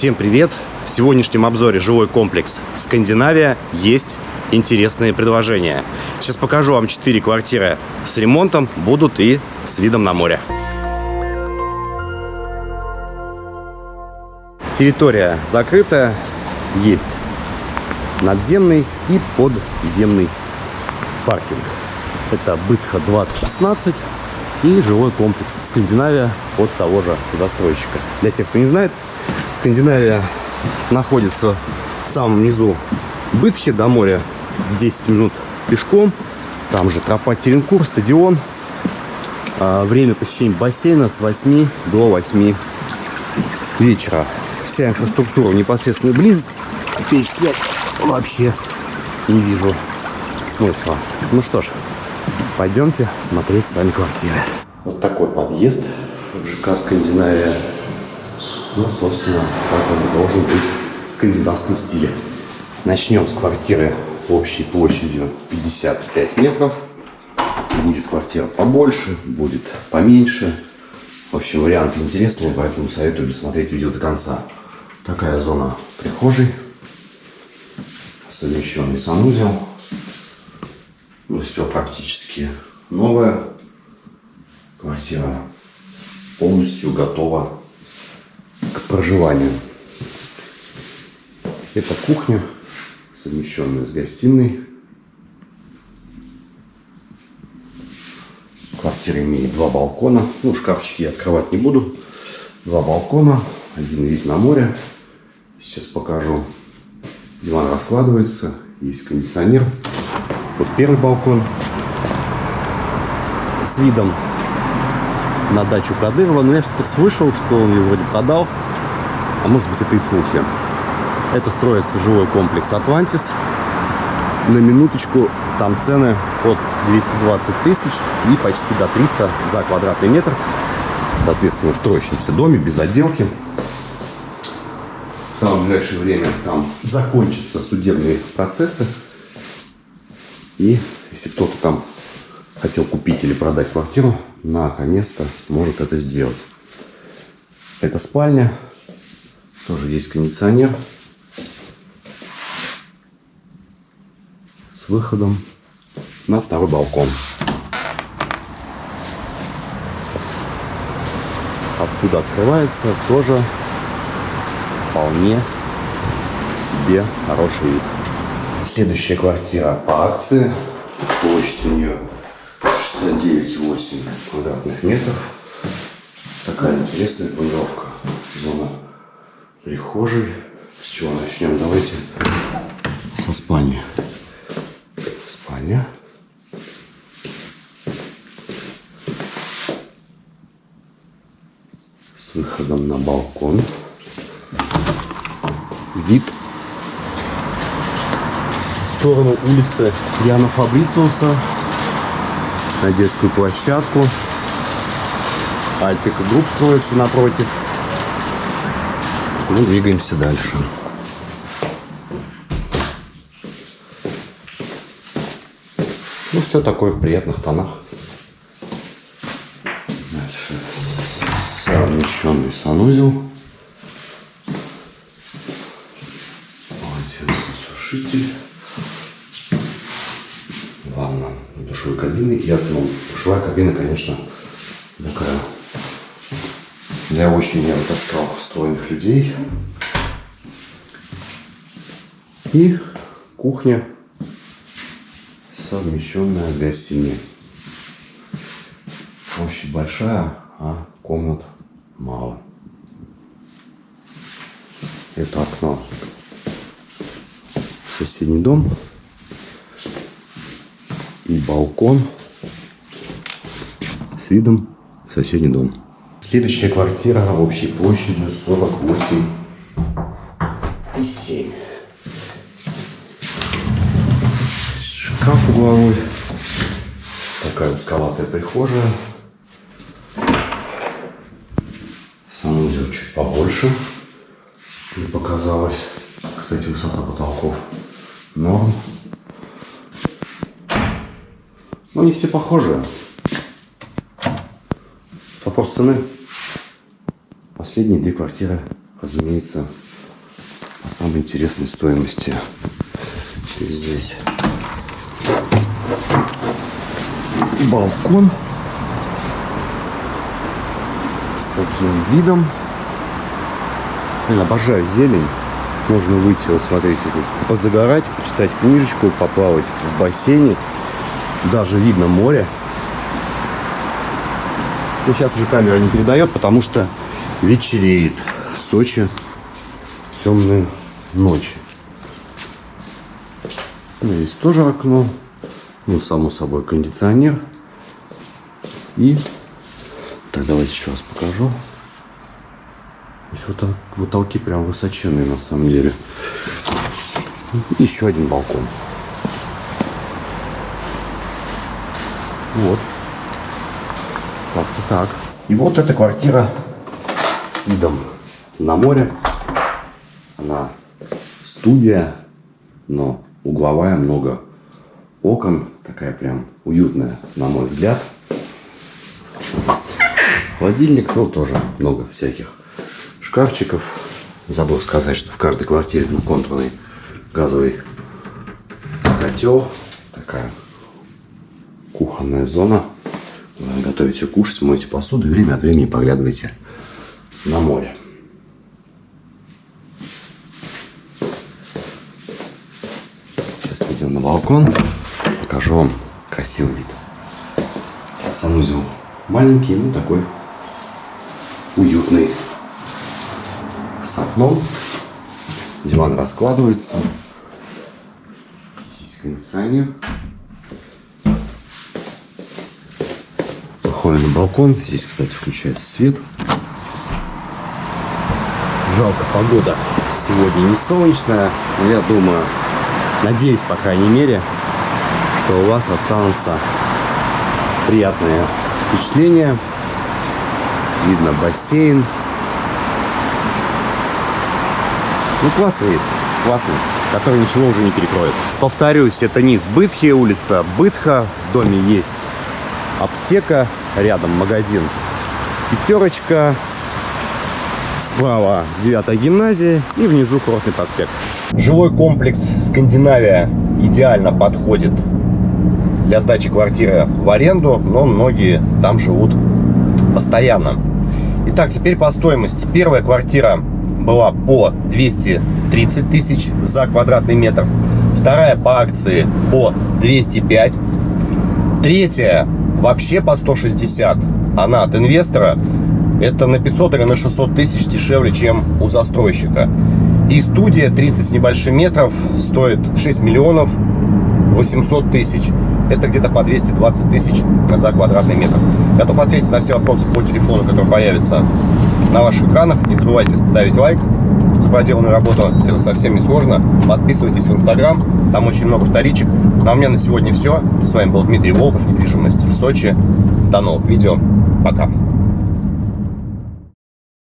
Всем привет! В сегодняшнем обзоре жилой комплекс «Скандинавия» есть интересные предложения. Сейчас покажу вам 4 квартиры с ремонтом, будут и с видом на море. Территория закрытая, есть надземный и подземный паркинг. Это Бытха 2016 и жилой комплекс Скандинавия от того же застройщика. Для тех, кто не знает, Скандинавия находится в самом низу Бытхи до моря 10 минут пешком. Там же тропа Теренкур, стадион. А, время посещения бассейна с 8 до 8 вечера. Вся инфраструктура в непосредственной близости. Перечислять вообще не вижу смысла. Ну что ж, пойдемте смотреть сами квартиры. Вот такой подъезд в ЖК Скандинавия. Ну, собственно, как он должен быть в скандинавском стиле. Начнем с квартиры общей площадью 55 метров. Будет квартира побольше, будет поменьше. В общем, вариант интересный, поэтому советую досмотреть видео до конца. Такая зона прихожей. Совмещенный санузел. Ну, все практически новое. Квартира полностью готова к проживанию. Это кухня, совмещенная с гостиной. Квартира имеет два балкона. Ну, шкафчики я открывать не буду. Два балкона, один вид на море. Сейчас покажу. Диван раскладывается, есть кондиционер. Вот первый балкон с видом на дачу Кадырова. Но я что-то слышал, что он ее вроде продал. А может быть это и слухи. Это строится жилой комплекс «Атлантис». На минуточку там цены от 220 тысяч и почти до 300 за квадратный метр. Соответственно, в строящемся доме, без отделки. В самое ближайшее время там закончатся судебные процессы. И если кто-то там хотел купить или продать квартиру, наконец-то сможет это сделать. Это спальня. Тоже есть кондиционер. С выходом на второй балкон. Откуда открывается тоже вполне себе хороший вид. Следующая квартира по акции. Площадь у нее 69,8 квадратных метров. Такая интересная планировка. Зона прихожей. С чего начнем? Давайте со спальни. Спальня. С выходом на балкон. Вид в сторону улицы Яна Фабрициуса на детскую площадку. Альпика групп строится напротив. Ну, двигаемся дальше. Ну, все такое в приятных тонах. Дальше совмещенный санузел. Полотенцесушитель ванна душевой кабины и окно. Душевая кабина, конечно, такая для очень, я бы так сказал, стройных людей. И кухня, совмещенная с гостиной. Площадь большая, а комнат мало. Это окно. Соседний дом и балкон с видом в соседний дом. Следующая квартира общей площадью 48 и 7. Шкаф угловой. Такая узковатая прихожая. Санузел чуть побольше. Мне показалось. Кстати, высота потолков норм. Но не все похожи. Вопрос цены. Последние две квартиры, разумеется, по самой интересной стоимости. Здесь балкон с таким видом. Я обожаю зелень. Можно выйти, вот смотрите, тут позагорать, почитать книжечку, поплавать в бассейне. Даже видно море. Но сейчас уже камера не передает, потому что вечереет. В Сочи темные ночи. Здесь тоже окно. Ну, само собой, кондиционер. И так, давайте еще раз покажу. Вот так, потолки прям высоченные на самом деле. Еще один балкон. Вот. Как-то так. И вот эта квартира видом на море. Она студия, но угловая, много окон. Такая прям уютная, на мой взгляд. Холодильник, ну, тоже много всяких шкафчиков. Забыл сказать, что в каждой квартире двухконтурный газовый котел. Такая кухонная зона. Готовите кушать, моете посуду и время от времени поглядывайте на море. Сейчас выйдем на балкон, покажу вам красивый вид. Санузел маленький, ну такой уютный с окном. Диван раскладывается. Здесь кондиционер. Выходим на балкон. Здесь, кстати, включается свет. Жалко, погода сегодня не солнечная. Но я думаю, надеюсь, по крайней мере, что у вас останутся приятные впечатления. Видно бассейн. Ну, классный вид, классный, который ничего уже не перекроет. Повторюсь, это низ Бытхи, улица Бытха. В доме есть аптека, рядом магазин Пятерочка. Справа 9 гимназия и внизу Курортный проспект. Жилой комплекс Скандинавия идеально подходит для сдачи квартиры в аренду, но многие там живут постоянно. Итак, теперь по стоимости. Первая квартира была по 230 тысяч за квадратный метр. Вторая по акции по 205. Третья вообще по 160. Она от инвестора. Это на 500 или на 600 тысяч дешевле, чем у застройщика. И студия 30 с небольшим метров стоит 6 миллионов 800 тысяч. Это где-то по 220 тысяч за квадратный метр. Готов ответить на все вопросы по телефону, который появится на ваших экранах. Не забывайте ставить лайк за проделанную работу. Это совсем не сложно. Подписывайтесь в Инстаграм. Там очень много вторичек. Ну а у меня на сегодня все. С вами был Дмитрий Волков, недвижимость в Сочи. До новых видео. Пока.